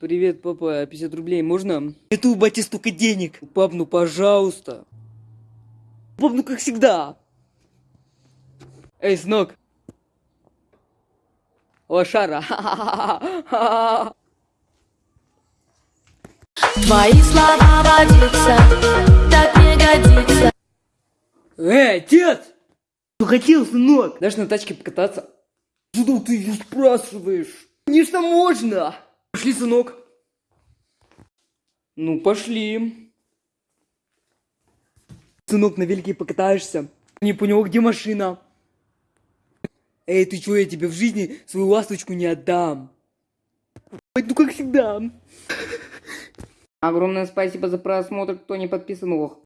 Привет, папа, 50 рублей можно? Это у бати столько денег. Пап, ну пожалуйста. Пап, ну как всегда. Эй, сынок. Лошара. Твои слова водиться, так не годится. Эй, отец! Что хотел, сынок? Дашь на тачке покататься? Что ты ее спрашиваешь? Конечно, можно. Пошли, сынок. Ну, пошли. Сынок, на велике покатаешься. Не понял, где машина? Эй, ты чё, я тебе в жизни свою ласточку не отдам. Ну как всегда. Огромное спасибо за просмотр, кто не подписан, ох.